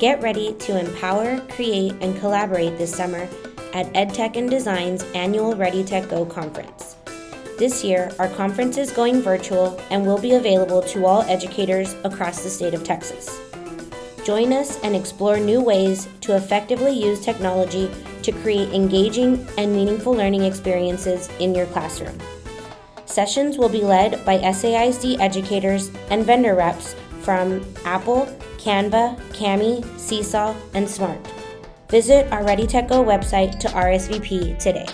Get ready to empower, create, and collaborate this summer at EdTech and Design's annual ReadyTech Go conference. This year, our conference is going virtual and will be available to all educators across the state of Texas. Join us and explore new ways to effectively use technology to create engaging and meaningful learning experiences in your classroom. Sessions will be led by SAISD educators and vendor reps from Apple, Canva, Kami, Seesaw, and Smart. Visit our ReadyTech Go website to RSVP today.